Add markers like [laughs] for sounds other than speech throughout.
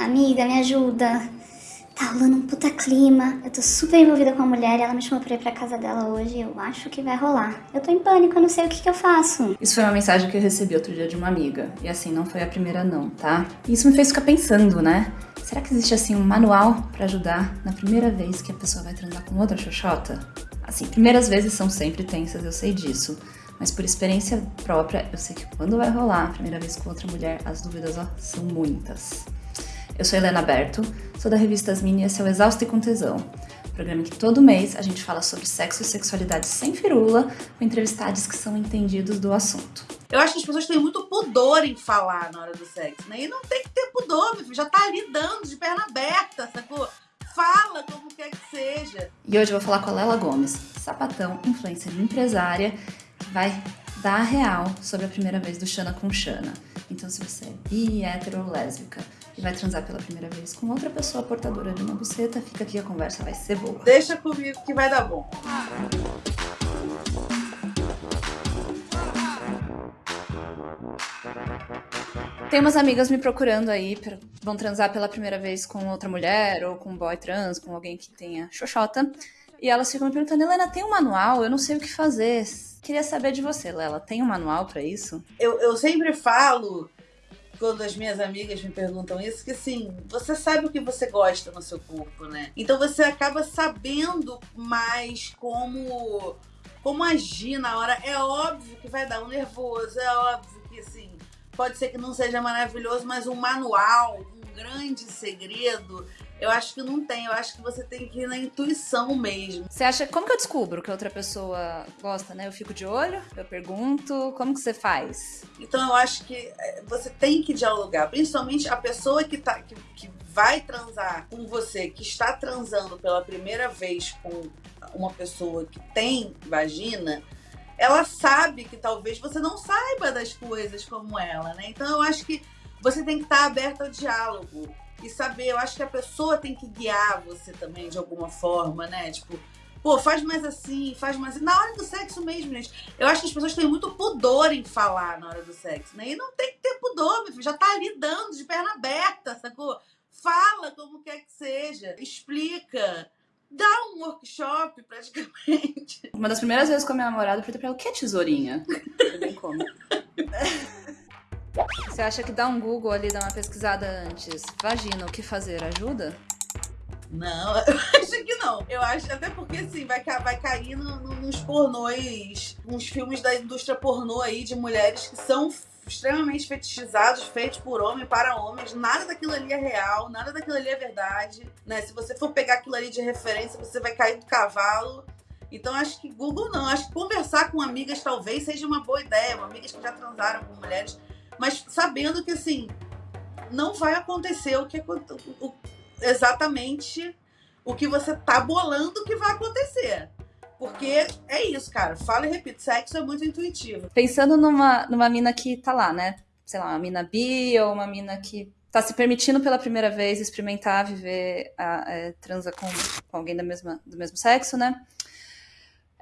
Amiga, me ajuda. Tá rolando um puta clima. Eu tô super envolvida com a mulher e ela me chamou pra ir pra casa dela hoje. Eu acho que vai rolar. Eu tô em pânico, eu não sei o que, que eu faço. Isso foi uma mensagem que eu recebi outro dia de uma amiga. E assim, não foi a primeira não, tá? E isso me fez ficar pensando, né? Será que existe assim um manual pra ajudar na primeira vez que a pessoa vai transar com outra xoxota? Assim, primeiras vezes são sempre tensas, eu sei disso. Mas por experiência própria, eu sei que quando vai rolar a primeira vez com outra mulher, as dúvidas ó, são muitas. Eu sou Helena Berto, sou da revista As Mini e esse é o Exausto e com Tesão. Programa que todo mês a gente fala sobre sexo e sexualidade sem firula, com entrevistados que são entendidos do assunto. Eu acho que as pessoas têm muito pudor em falar na hora do sexo, né? E não tem que ter pudor, meu filho. Já tá ali dando de perna aberta, sacou? Fala como quer que seja. E hoje eu vou falar com a Lela Gomes, sapatão, influencer e empresária, que vai dar a real sobre a primeira vez do Xana com Xana. Então, se você é bi, hétero ou lésbica e vai transar pela primeira vez com outra pessoa portadora de uma buceta, fica aqui a conversa vai ser boa. Deixa comigo que vai dar bom. Tem umas amigas me procurando aí, vão transar pela primeira vez com outra mulher, ou com um boy trans, com alguém que tenha xoxota. E elas ficam me perguntando, Helena, tem um manual? Eu não sei o que fazer. Queria saber de você, Lela, tem um manual para isso? Eu, eu sempre falo, quando as minhas amigas me perguntam isso, que assim, você sabe o que você gosta no seu corpo, né? Então você acaba sabendo mais como, como agir na hora. É óbvio que vai dar um nervoso, é óbvio que assim, pode ser que não seja maravilhoso, mas um manual, um grande segredo eu acho que não tem, eu acho que você tem que ir na intuição mesmo. Você acha, como que eu descubro que outra pessoa gosta, né? Eu fico de olho, eu pergunto, como que você faz? Então eu acho que é, você tem que dialogar, principalmente a pessoa que, tá, que, que vai transar com você, que está transando pela primeira vez com uma pessoa que tem vagina, ela sabe que talvez você não saiba das coisas como ela, né? Então eu acho que você tem que estar aberto ao diálogo e saber, eu acho que a pessoa tem que guiar você também de alguma forma, né? Tipo, pô, faz mais assim, faz mais assim. Na hora do sexo mesmo, gente. Eu acho que as pessoas têm muito pudor em falar na hora do sexo, né? E não tem que ter pudor, meu filho. Já tá ali dando de perna aberta, sacou? Fala como quer que seja. Explica. Dá um workshop, [laughs] praticamente. Uma das primeiras vezes com a minha namorada, eu falei pra ela, o que é tesourinha? Eu bem como. [laughs] Você acha que dar um Google ali, dar uma pesquisada antes, vagina, o que fazer, ajuda? Não, [laughs] eu acho que não. Eu acho, até porque assim, vai, vai cair no, no, nos pornôs, uns filmes da indústria pornô aí de mulheres que são extremamente fetichizados, feitos por homem para homens. Nada daquilo ali é real, nada daquilo ali é verdade. Né? Se você for pegar aquilo ali de referência, você vai cair do cavalo. Então acho que Google não. Acho que conversar com amigas talvez seja uma boa ideia. Amigas que já transaram com mulheres mas sabendo que assim não vai acontecer o que o, exatamente o que você tá bolando que vai acontecer. Porque é isso, cara. Fala e repito, sexo é muito intuitivo. Pensando numa, numa mina que tá lá, né? Sei lá, uma mina bi ou uma mina que tá se permitindo pela primeira vez experimentar viver a, a transa com, com alguém da mesma, do mesmo sexo, né?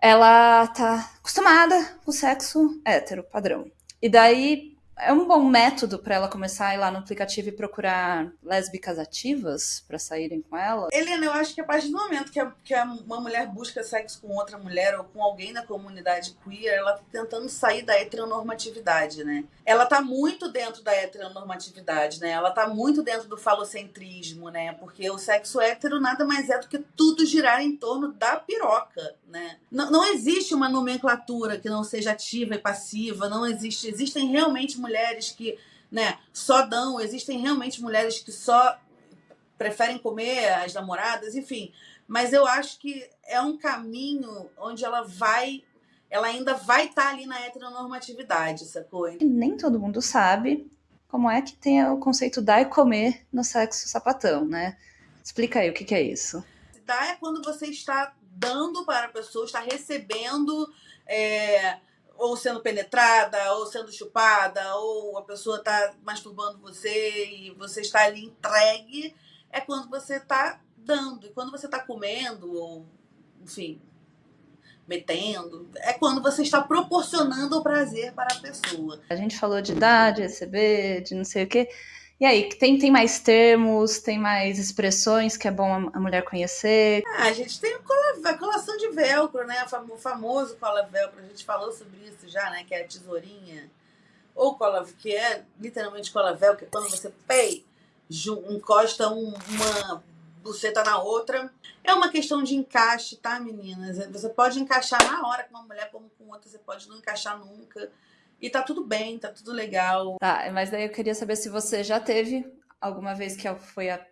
Ela tá acostumada com o sexo hétero, padrão. E daí é um bom método para ela começar a ir lá no aplicativo e procurar lésbicas ativas para saírem com ela? Helena, eu acho que a partir do momento que, a, que a, uma mulher busca sexo com outra mulher ou com alguém da comunidade queer, ela tá tentando sair da heteronormatividade, né? Ela tá muito dentro da heteronormatividade, né? Ela tá muito dentro do falocentrismo, né? Porque o sexo hétero nada mais é do que tudo girar em torno da piroca, né? Não, não existe uma nomenclatura que não seja ativa e passiva, não existe. Existem realmente que né, só dão, existem realmente mulheres que só preferem comer as namoradas, enfim. Mas eu acho que é um caminho onde ela vai, ela ainda vai estar tá ali na heteronormatividade, sacou? Nem todo mundo sabe como é que tem o conceito dar e comer no sexo sapatão, né? Explica aí o que, que é isso. Dar é quando você está dando para a pessoa, está recebendo é, ou sendo penetrada, ou sendo chupada, ou a pessoa está masturbando você e você está ali entregue, é quando você está dando. E quando você está comendo, ou, enfim, metendo, é quando você está proporcionando o prazer para a pessoa. A gente falou de dar, de receber, de não sei o quê. E aí, tem, tem mais termos, tem mais expressões que é bom a, mulher conhecer? Ah, a gente tem a colação de velcro, né? O famoso cola velcro, a gente falou sobre isso já, né? Que é a tesourinha. Ou cola, que é literalmente cola velcro, que é quando você pei, encosta um, uma buceta na outra. É uma questão de encaixe, tá, meninas? Você pode encaixar na hora com uma mulher como com outra, você pode não encaixar nunca. E tá tudo bem, tá tudo legal. Tá, mas daí eu queria saber se você já teve alguma vez que foi a,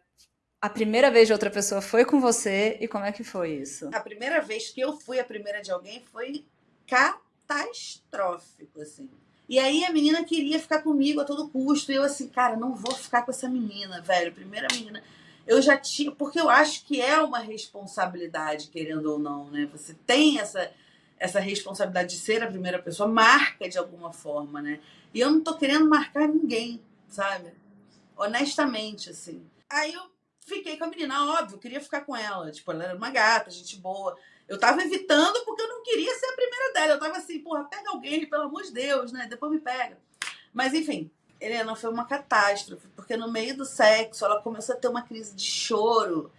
a primeira vez de outra pessoa foi com você e como é que foi isso? A primeira vez que eu fui a primeira de alguém foi catastrófico, assim. E aí a menina queria ficar comigo a todo custo. E eu assim, cara, não vou ficar com essa menina, velho. Primeira menina. Eu já tinha. Porque eu acho que é uma responsabilidade, querendo ou não, né? Você tem essa essa responsabilidade de ser a primeira pessoa marca de alguma forma, né? E eu não tô querendo marcar ninguém, sabe? Honestamente, assim. Aí eu fiquei com a menina, óbvio, queria ficar com ela. Tipo, ela era uma gata, gente boa. Eu tava evitando porque eu não queria ser a primeira dela. Eu tava assim, porra, pega alguém, pelo amor de Deus, né? Depois me pega. Mas enfim, Helena, foi uma catástrofe, porque no meio do sexo ela começou a ter uma crise de choro.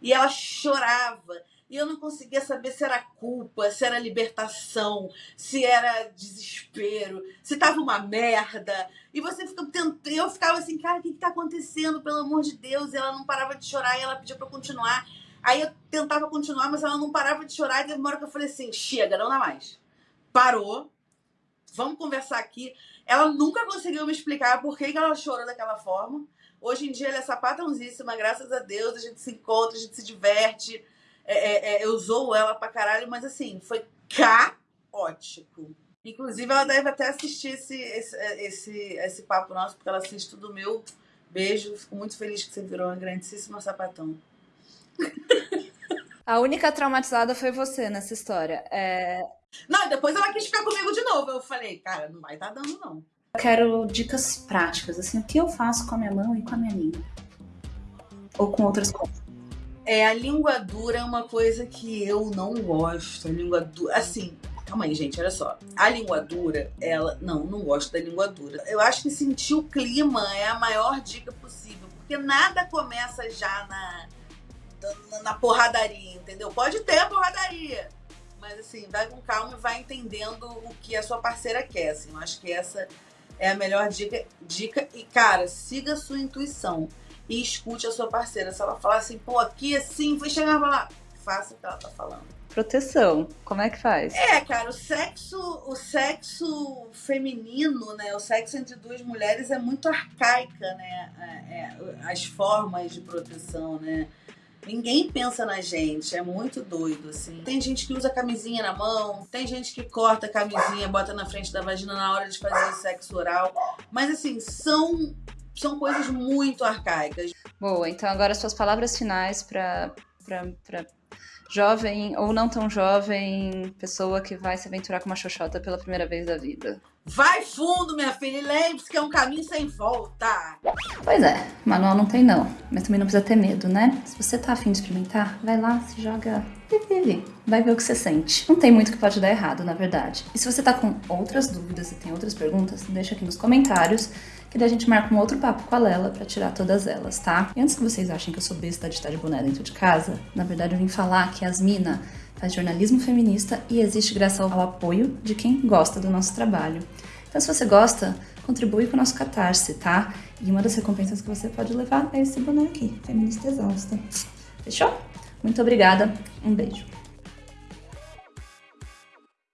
E ela chorava. E eu não conseguia saber se era culpa, se era libertação, se era desespero, se tava uma merda. E você fica tentando. Eu ficava assim, cara, o que, que tá acontecendo? Pelo amor de Deus. E ela não parava de chorar e ela pedia pra continuar. Aí eu tentava continuar, mas ela não parava de chorar. E hora que eu falei assim: chega, não dá mais. Parou. Vamos conversar aqui. Ela nunca conseguiu me explicar por que, que ela chorou daquela forma. Hoje em dia ela é sapatãozíssima, graças a Deus. A gente se encontra, a gente se diverte é, é, é, eu usou ela pra caralho, mas assim, foi caótico. Inclusive, ela deve até assistir esse, esse, esse, esse papo nosso, porque ela assiste tudo meu. Beijo, fico muito feliz que você virou uma grandíssima sapatão. [laughs] A única traumatizada foi você nessa história. É... Não, depois ela quis ficar comigo de novo. Eu falei, cara, não vai estar tá dando, não. Eu quero dicas práticas, assim, o que eu faço com a minha mão e com a minha língua? Ou com outras coisas. É, a língua dura é uma coisa que eu não gosto. A língua dura. Assim, calma aí, gente, olha só. A língua dura, ela. Não, não gosto da língua dura. Eu acho que sentir o clima é a maior dica possível. Porque nada começa já na, na, porradaria, entendeu? Pode ter a porradaria. Mas assim, vai com calma e vai entendendo o que a sua parceira quer. Assim, eu acho que essa é a melhor dica. dica. E, cara, siga a sua intuição e escute a sua parceira. Se ela falar assim, pô, aqui assim, vou chegar lá, faça o que ela tá falando. Proteção, como é que faz? É, cara, o sexo, o sexo feminino, né? O sexo entre duas mulheres é muito arcaica, né? É, é, as formas de proteção, né? Ninguém pensa na gente, é muito doido, assim. Tem gente que usa camisinha na mão, tem gente que corta a camisinha, bota na frente da vagina na hora de fazer o sexo oral. Mas, assim, são são coisas muito arcaicas. Boa, então agora suas palavras finais para jovem ou não tão jovem, pessoa que vai se aventurar com uma xoxota pela primeira vez da vida. Vai fundo, minha filha, e lembre-se que é um caminho sem volta. Pois é, manual não tem não, mas também não precisa ter medo, né? Se você tá afim de experimentar, vai lá, se joga e vive. Vai ver o que você sente. Não tem muito que pode dar errado, na verdade. E se você tá com outras dúvidas e tem outras perguntas, deixa aqui nos comentários que daí a gente marca um outro papo com a Lela para tirar todas elas, tá? E antes que vocês achem que eu sou besta de estar de boné dentro de casa, na verdade eu vim falar que as Mina faz jornalismo feminista e existe graças ao apoio de quem gosta do nosso trabalho. Então se você gosta, contribui com o nosso Catarse, tá? E uma das recompensas que você pode levar é esse boné aqui, Feminista Exausta. Fechou? Muito obrigada, um beijo.